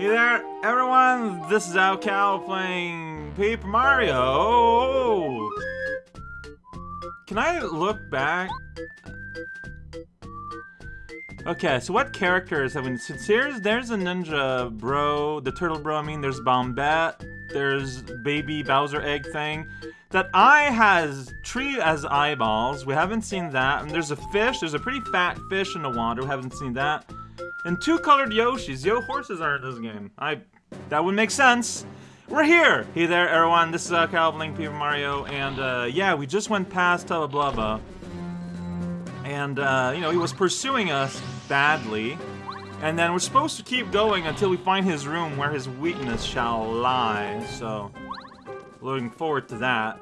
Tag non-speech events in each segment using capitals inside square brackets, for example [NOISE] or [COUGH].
Hey there, everyone! This is raocow playing Paper Mario! Can I look back? Okay, so what characters have we... Since here's, there's a Ninja Bro, the Turtle Bro, I mean, there's Bombette, there's Baby Bowser Egg thing. That eye has tree as eyeballs, we haven't seen that. And there's a fish, there's a pretty fat fish in the water, we haven't seen that. And two colored Yoshis. Yo, horses are in this game. I... That would make sense. We're here! Hey there, everyone. This is uh, Calvin Paper Mario, and uh, yeah, we just went past Tubba Blubba. And, uh, you know, he was pursuing us badly. And then we're supposed to keep going until we find his room where his weakness shall lie. So, looking forward to that.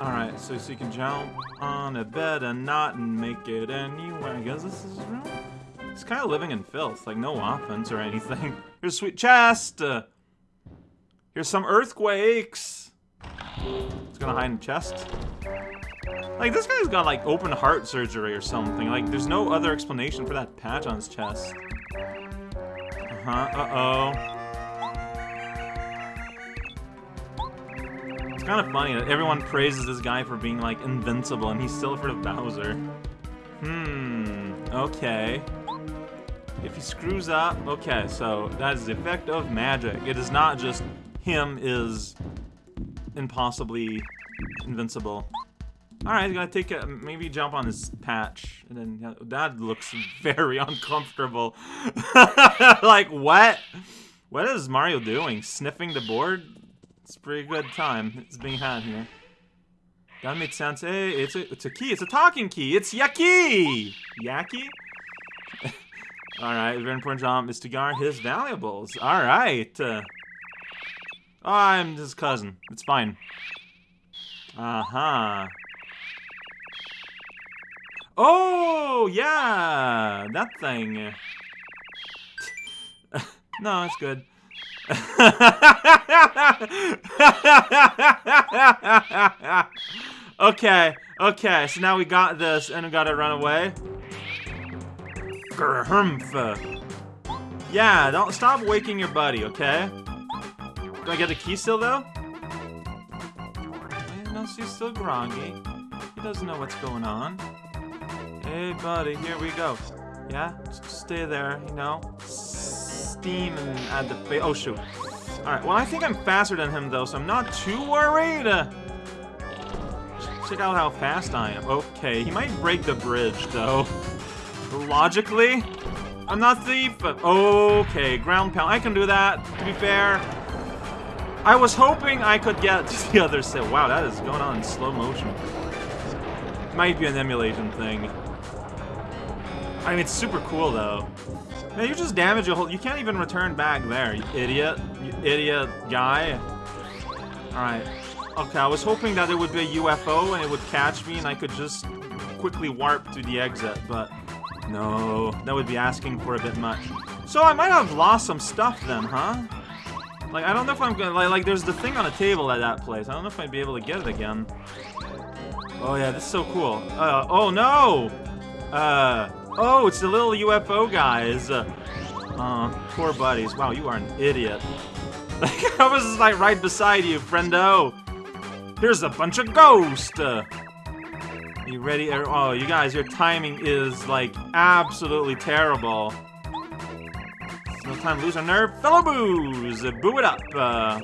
Alright, so, so you can jump on a bed and not and make it anywhere. I guess this is his room? He's kind of living in filth, like no offense or anything. [LAUGHS] Here's a sweet chest! Uh, here's some earthquakes! It's gonna hide in the chest. Like, this guy's got, like, open heart surgery or something. Like, there's no other explanation for that patch on his chest. Uh-huh, uh-oh. It's kind of funny that everyone praises this guy for being, like, invincible, and he's still afraid of Bowser. Hmm, okay. If he screws up, okay, so that is the effect of magic. It is not just him is impossibly invincible. Alright, he's gonna take a, maybe jump on his patch, and then, that looks [LAUGHS] very uncomfortable. [LAUGHS] like, what? What is Mario doing? Sniffing the board? It's pretty good time. It's being had here. That makes sense. Hey, it's a, it's a key. It's a talking key. It's Yakkey! Yakkey? [LAUGHS] Alright, very important job is to guard his valuables. Alright. Uh, oh, I'm his cousin. It's fine. Uh-huh. Oh, yeah! That thing. [LAUGHS] no, it's good. [LAUGHS] okay, okay, so now we got this and we gotta run away. Yeah, don't stop waking your buddy, okay? Do I get the key still, though? Eh, no, she's still groggy. He doesn't know what's going on. Hey, buddy, here we go. Yeah? Just stay there, you know? Steam and add the face. Oh, shoot. Alright, well, I think I'm faster than him, though, so I'm not too worried. Check out how fast I am. Okay, he might break the bridge, though. Logically, I'm not thief, but okay, ground pound. I can do that, to be fair. I was hoping I could get [LAUGHS] to the other side. Wow, that is going on in slow motion. Might be an emulation thing. I mean, it's super cool, though. Man, you just damage a whole... You can't even return back there, you idiot. You idiot guy. Alright. Okay, I was hoping that it would be a UFO and it would catch me and I could just quickly warp to the exit, but... No, that would be asking for a bit much. So I might have lost some stuff then, huh? Like, I don't know if I'm gonna... Like, like there's the thing on the table at that place. I don't know if I'd be able to get it again. Oh, yeah, this is so cool. Uh, oh, no! Uh... Oh, it's the little UFO guys. Uh, uh, poor buddies. Wow, you are an idiot. Like, [LAUGHS] I was like right beside you, friendo. Here's a bunch of ghosts. Uh, you ready? Er, oh, you guys, your timing is like absolutely terrible. No time to lose our nerve. Fellow boos, boo it up. Uh,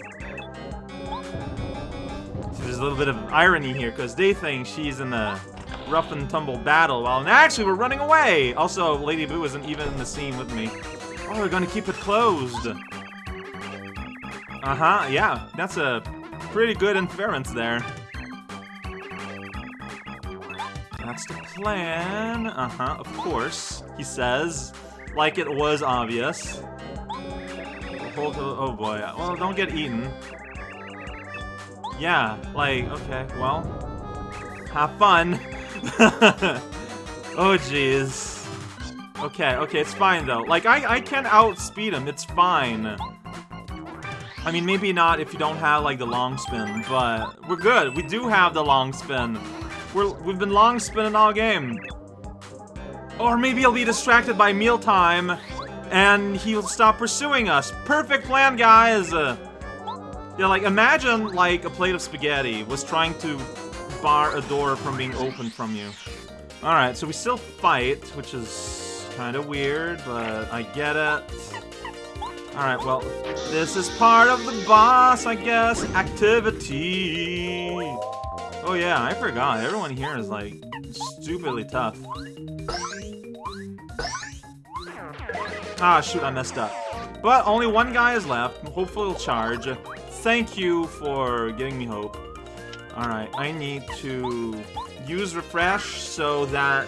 there's a little bit of irony here because they think she's in a rough and tumble battle while actually we're running away. Also, Lady Bow isn't even in the scene with me. Oh, we're gonna keep it closed. Uh-huh, yeah, that's a pretty good inference there. That's plan. Uh-huh, of course, he says. Like it was obvious. Oh boy, well, don't get eaten. Yeah, like, okay, well, have fun. [LAUGHS] oh, jeez. Okay, okay, it's fine, though. Like, I, I can outspeed him, it's fine. I mean, maybe not if you don't have, like, the long spin, but we're good. We do have the long spin. We're, we've been long spinning all game. Or maybe he'll be distracted by mealtime. and he'll stop pursuing us. Perfect plan, guys! Uh, yeah, like, imagine, like, a plate of spaghetti was trying to bar a door from being opened from you. Alright, so we still fight, which is kind of weird, but I get it. Alright, well, this is part of the boss, I guess, activity. Oh yeah, I forgot. Everyone here is, like, stupidly tough. Ah, shoot, I messed up. But only one guy is left. Hopefully he'll charge. Thank you for giving me hope. Alright, I need to use refresh so that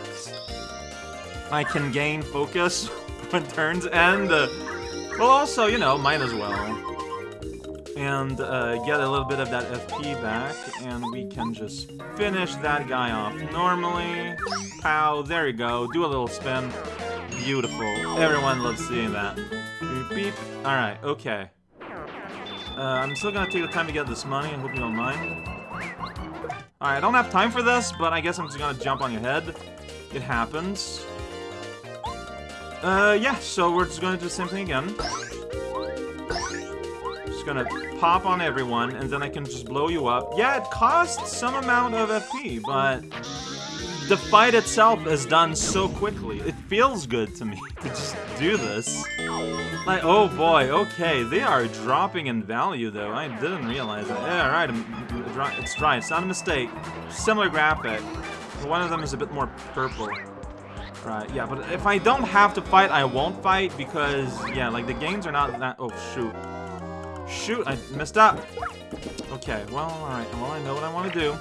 I can gain focus [LAUGHS] when turns end. well, also, you know, might as well. And uh, get a little bit of that FP back, and we can just finish that guy off normally. Pow, there you go. Do a little spin. Beautiful. Everyone loves seeing that. Beep, beep. Alright, okay. Uh, I'm still gonna take the time to get this money, I hope you don't mind. Alright, I don't have time for this, but I guess I'm just gonna jump on your head. It happens. Uh, yeah, so we're just gonna do the same thing again. Just gonna pop on everyone, and then I can just blow you up. Yeah, it costs some amount of FP, but the fight itself is done so quickly. It feels good to me [LAUGHS] to just do this. Like, oh boy, okay, they are dropping in value though. I didn't realize that. Yeah, right, it's dry. It's not a mistake. Similar graphic. One of them is a bit more purple. Right, yeah, but if I don't have to fight, I won't fight because, yeah, like the games are not that... Oh, shoot. Shoot, I messed up. Okay, well, alright, well, I know what I want to do.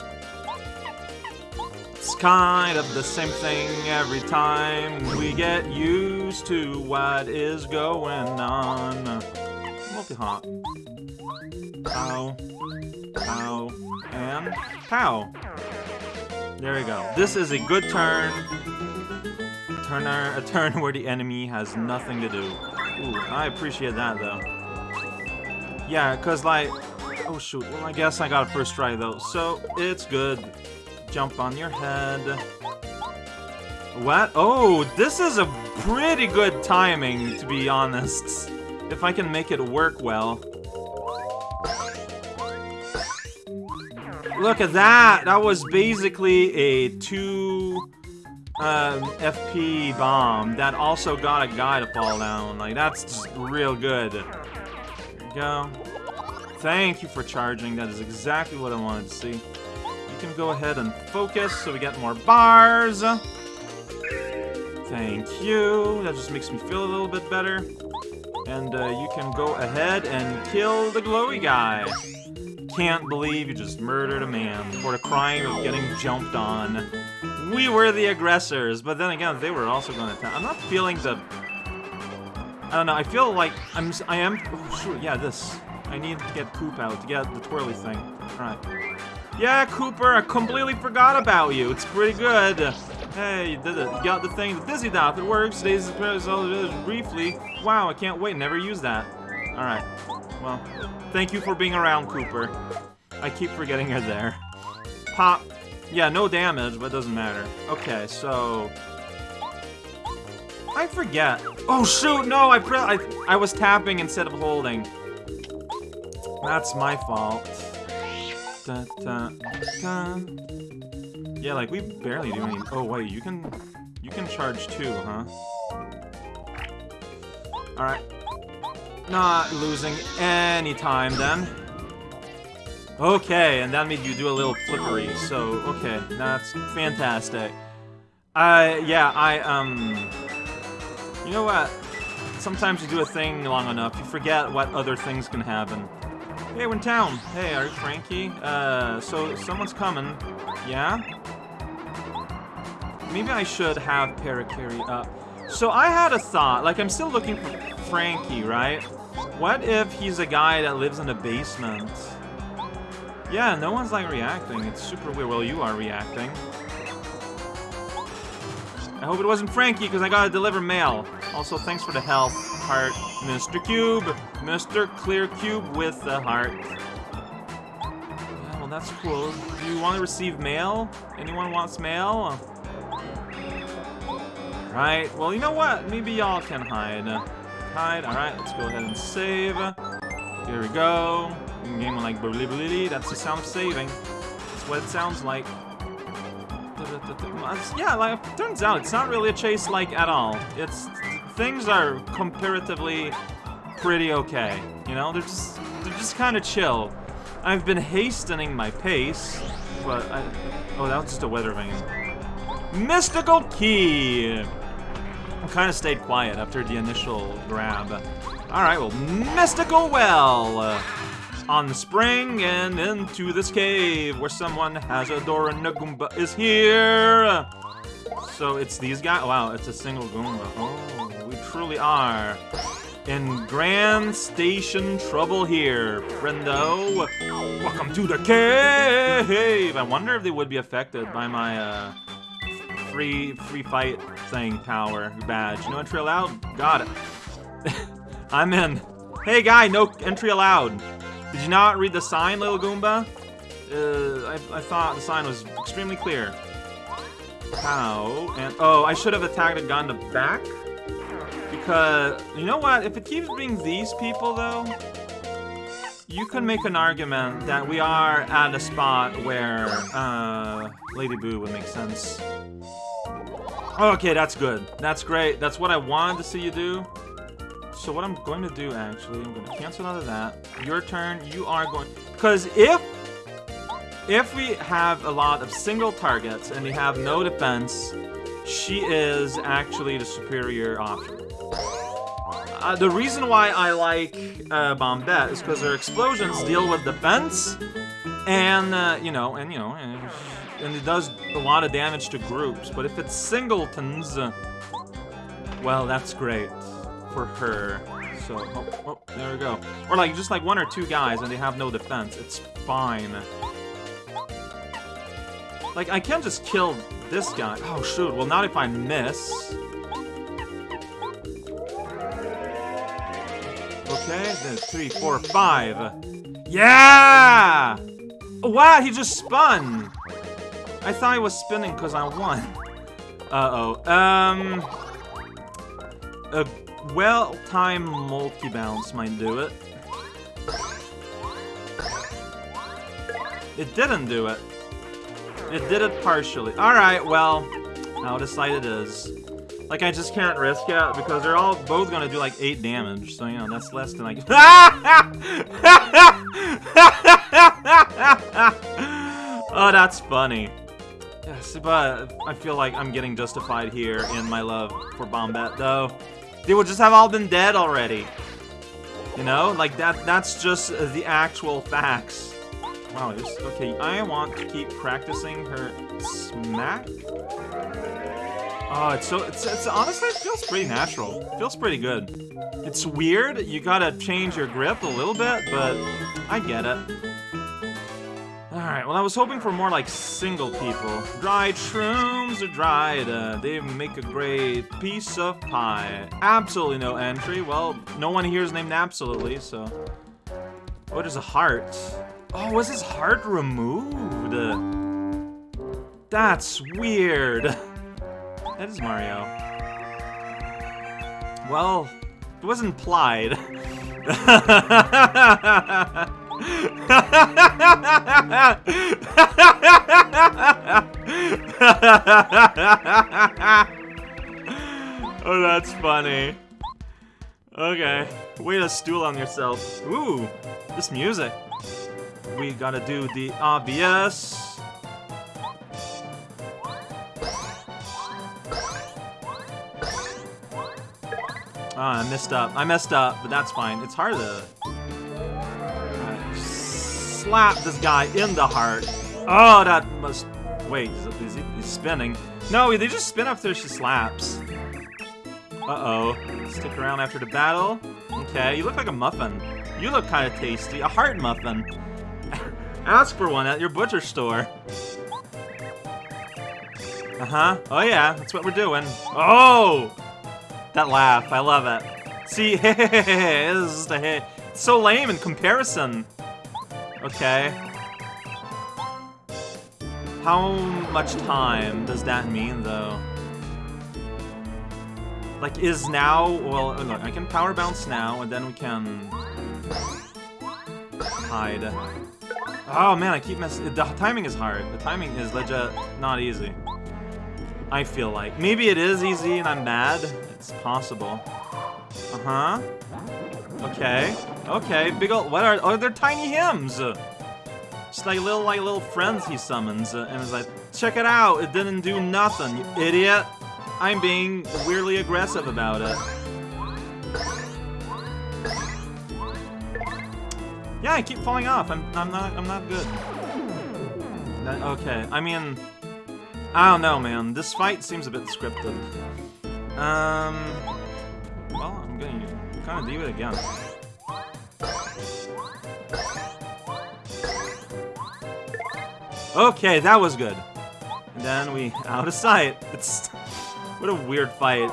It's kind of the same thing every time we get used to what is going on. Multi-hop. Pow. Pow. And pow. There we go. This is a good turn. Turner, a turn [LAUGHS] where the enemy has nothing to do. Ooh, I appreciate that though. Yeah, cause like, oh shoot, well I guess I got a first try though, so it's good jump on your head. What? Oh, this is a pretty good timing, to be honest. If I can make it work well. Look at that! That was basically a 2 um, FP bomb that also got a guy to fall down. Like, that's real good. Go. Thank you for charging. That is exactly what I wanted to see You can go ahead and focus so we get more bars. Thank you. That just makes me feel a little bit better. And uh, you can go ahead and kill the glowy guy. Can't believe you just murdered a man for the crime of getting jumped on. We were the aggressors, but then again, they were also going to. I'm not feeling the... I don't know, I feel like I'm... I am... Oh, shoot, yeah, this. I need to get poop out to get the twirly thing. Alright. Yeah, Kooper, I completely forgot about you. It's pretty good. Hey, you did it. You got the thing, the Dizzy Dot. It works. Days uh, briefly. Wow, I can't wait. Never use that. Alright. Well, thank you for being around, Kooper. I keep forgetting you're there. Pop. Yeah, no damage, but it doesn't matter. Okay, so... I forget. Oh, shoot, no, I, I, I was tapping instead of holding. That's my fault. Da, da, da. Yeah, like we barely do any. Oh wait, you can you can charge too, huh? All right, not losing any time then. Okay, and that made you do a little flippery. So okay, that's fantastic. I yeah, I um. You know what? Sometimes you do a thing long enough, you forget what other things can happen. Hey, we're in town. Hey, are you Frankie? Uh, so someone's coming. Yeah? Maybe I should have Parakarry up. So I had a thought, like I'm still looking for Frankie, right? What if he's a guy that lives in a basement? Yeah, no one's like reacting. It's super weird. Well, you are reacting. I hope it wasn't Frankie, because I gotta deliver mail. Also, thanks for the health heart, Mr. Cube. Mr. Clear Cube with the heart. Yeah, well, that's cool. Do you want to receive mail? Anyone wants mail? Right, well, you know what? Maybe y'all can hide. hide. Alright, let's go ahead and save. Here we go. Game like blee That's the sound of saving. That's what it sounds like. Yeah, like turns out it's not really a chase like at all. It's things are comparatively pretty okay. You know, they're just they're just kind of chill. I've been hastening my pace, but I, oh, that was just a weather vane. Mystical key. I kind of stayed quiet after the initial grab. All right, well, mystical well. On the spring and into this cave where someone has a door is here. So it's these guys. Wow, it's a single Goomba. Oh, truly are in Grand Station trouble here, friendo. Welcome to the cave. I wonder if they would be affected by my uh, free free fight thing power badge. No entry allowed. Got it. [LAUGHS] I'm in. Hey guy, no entry allowed. Did you not read the sign, little Goomba? Uh, I, I thought the sign was extremely clear. How? And oh, I should have attacked a gun to back. Because you know what? If it keeps being these people, though, you can make an argument that we are at a spot where uh, Lady Bow would make sense. Okay, that's good. That's great. That's what I wanted to see you do. So what I'm going to do, actually, I'm going to cancel out of that. Your turn, you are going... Because if... If we have a lot of single targets and we have no defense, she is actually the superior option. Uh, the reason why I like uh, Bombette is because her explosions deal with defense, and, uh, you know, and, you know, and, and, it does a lot of damage to groups. But if it's singletons, uh, well, that's great for her. So, oh, oh, there we go. Or like, just like one or two guys and they have no defense. It's fine. Like, I can't just kill this guy. Oh, shoot. Well, not if I miss. Okay, three, four, five. Yeah! Wow, he just spun! I thought he was spinning because I won. Uh-oh. Um... A well-timed multi-bounce might do it. It didn't do it. It did it partially. Alright, well, I'll decide it is. Like, I just can't risk it because they're all both gonna do like 8 damage, so, you know, that's less than I can- [LAUGHS] Oh, that's funny. Yes, but I feel like I'm getting justified here in my love for Bombette, though. They would just have all been dead already. You know? Like, that. that's just the actual facts. Wow, okay, I want to keep practicing her smack. Oh, it's so, it's, it's, honestly, it feels pretty natural. It feels pretty good. It's weird, you gotta change your grip a little bit, but I get it. Alright, well I was hoping for more like single people. Dried shrooms are dried, uh, they make a great piece of pie. Absolutely no entry. Well, no one here is named absolutely, so... What is a heart? Oh, was his heart removed? That's weird. [LAUGHS] that is Mario. Well, it wasn't implied. oh, that's funny. Okay, way to stool on yourself. Ooh, this music. We gotta do the obvious. Ah, I messed up. I messed up, but that's fine. It's hard to slap this guy in the heart. Oh, that must... Wait, is he he's spinning? No, they just spin after she slaps. Uh-oh. Stick around after the battle. Okay, you look like a muffin. You look kind of tasty. A heart muffin. [LAUGHS] Ask for one at your butcher store. Uh-huh. Oh, yeah. That's what we're doing. Oh! That laugh. I love it. See. [LAUGHS] It's so lame in comparison. Okay. How much time does that mean, though? like, is now... Well, oh, look, I can power bounce now, and then we can... Hide. Oh, man, I keep messing... The timing is hard. The timing is legit not easy. I feel like. Maybe it is easy and I'm mad. It's possible. Uh-huh. Okay. Okay, big ol' what are- oh, they're tiny hymns! Just like little, like little friends he summons, uh, and is like, check it out, it didn't do nothing, you idiot! I'm being weirdly aggressive about it. Yeah, I keep falling off. I'm, I'm not, I'm not good. Okay, I mean, I don't know, man. This fight seems a bit scripted. Um, well, I'm gonna kind of do it again. Okay, that was good. And then we [LAUGHS] out of sight. It's what a weird fight.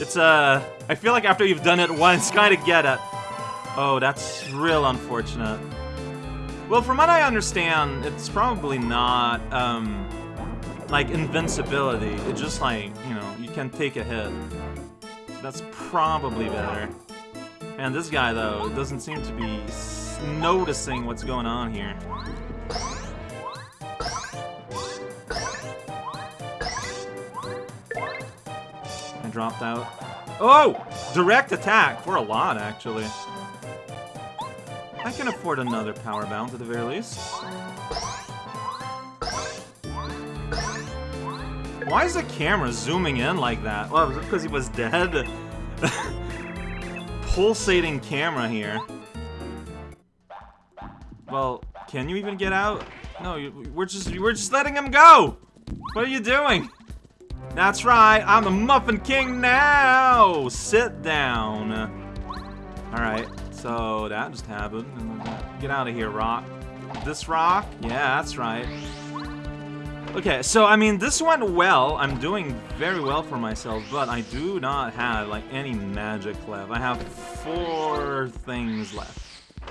It's uh, I feel like after you've done it once, [LAUGHS] kind of get it. Oh, that's real unfortunate. Well, from what I understand, it's probably not um, like invincibility. It's just like can take a hit. That's probably better. And this guy though doesn't seem to be noticing what's going on here. I dropped out. Oh! Direct attack! For a lot, actually. I can afford another power bounce at the very least. Why is the camera zooming in like that? Well, is it because he was dead? [LAUGHS] Pulsating camera here. Well, can you even get out? No, we're just we're just letting him go. What are you doing? That's right, I'm the Muffin King now! Sit down. Alright, so that just happened. Get out of here, Rock. This rock? Yeah, that's right. Okay, so, I mean, this went well. I'm doing very well for myself, but I do not have, like, any magic left. I have four things left.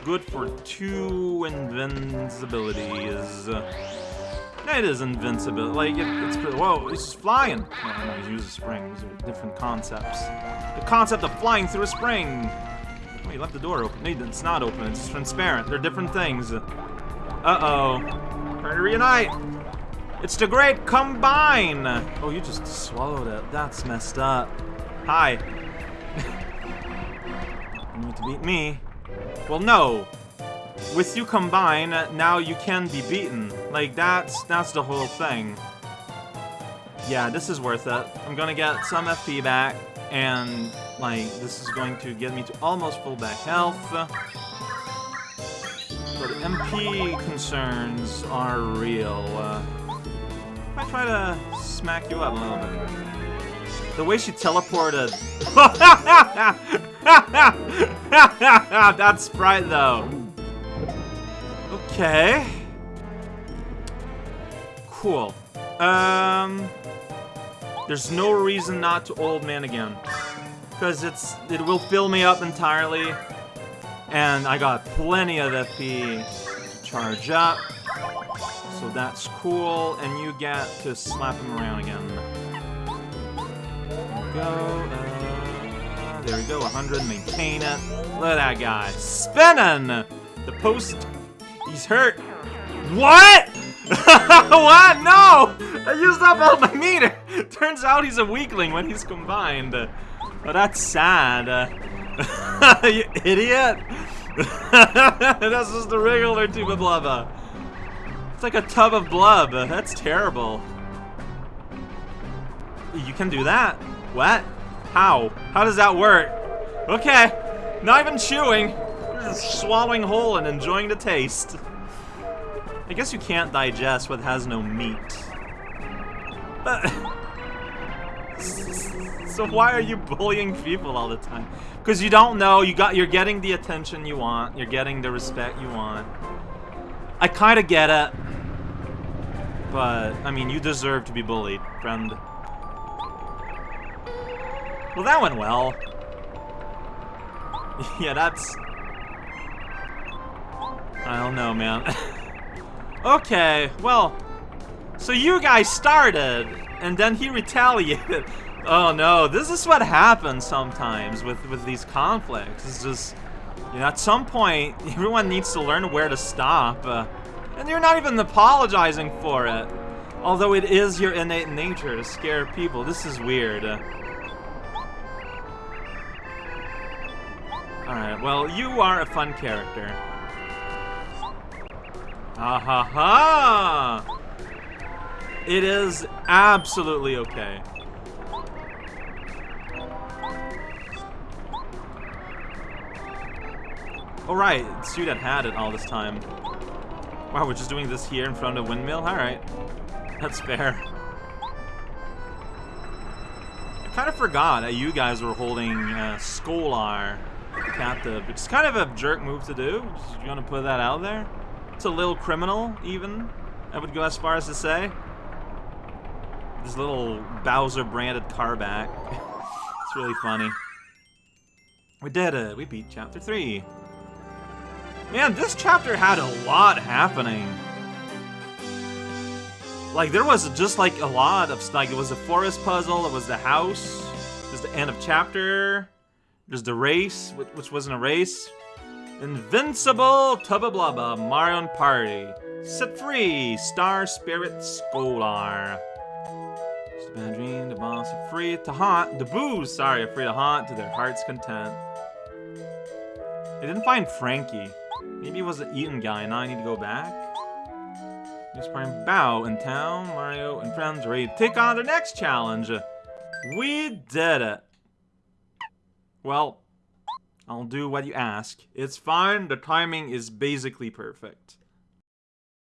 Good for two invincibilities. It is invincible. Like, it, it's... Whoa, he's flying! No, no, he's using spring. These are different concepts. The concept of flying through a spring! Oh, he left the door open. No, it's not open. It's transparent. They're different things. Uh-oh. Trying to reunite! It's the Great Combine! Oh, you just swallowed it. That's messed up. Hi. [LAUGHS] you need to beat me. Well, no. With you combine, now you can be beaten. Like, that's, that's the whole thing. Yeah, this is worth it. I'm gonna get some FP back, and, like, this is going to get me to almost full back health. But MP concerns are real. Uh, I try to smack you up a little bit. The way she teleported. [LAUGHS] That's Sprite, though. Okay. Cool. Um, there's no reason not to old man again, because it's it will fill me up entirely, and I got plenty of FP to charge up, so that's cool. And you get to slap him around again. There go. Uh, there we go. 100. Maintain it. Look at that guy spinning. The post He's hurt. What? [LAUGHS] what? No! I used up all my meter. [LAUGHS] Turns out he's a weakling when he's combined. Oh, that's sad. [LAUGHS] you idiot. this is the regular tube of. It's like a tub of blub. That's terrible. You can do that? What? How? How does that work? Okay. Not even chewing just swallowing whole and enjoying the taste. I guess you can't digest what has no meat. But... [LAUGHS] so why are you bullying people all the time? Because you don't know, you got, you're getting the attention you want, you're getting the respect you want. I kind of get it. But, I mean, you deserve to be bullied, friend. Well, that went well. [LAUGHS] yeah, that's I don't know, man. [LAUGHS] okay, well, so you guys started, and then he retaliated. [LAUGHS] Oh no, this is what happens sometimes with, with these conflicts. It's just, you know, at some point, [LAUGHS] everyone needs to learn where to stop. Uh, and you're not even apologizing for it. Although it is your innate nature to scare people. This is weird. Uh, Alright, well, you are a fun character. Ah ha ha! It is absolutely okay. Oh right, it's you that had it all this time. Wow, we're just doing this here in front of windmill? Alright. That's fair. I kind of forgot that you guys were holding uh, Skolar captive. It's kind of a jerk move to do. Just, to put that out there? It's a little criminal, even. I would go as far as to say. This little Bowser-branded car back. [LAUGHS] it's really funny. We did it. We beat Chapter 3. Man, this chapter had a lot happening. Like, there was just, like, a lot of, like, it was a forest puzzle, it was the house, there's the end of chapter, there's the race, which wasn't a race, Invincible Tubba Blubba Marion Party, Set Free, Star Spirit Skolar. Just a bad dream, the boss are free to haunt, the boos, sorry, are free to haunt to their heart's content. They didn't find Frankie. Maybe it was an Eaton guy, and I need to go back. News Prime Bow in town. Mario and friends ready to take on the next challenge. We did it. Well, I'll do what you ask. It's fine, the timing is basically perfect.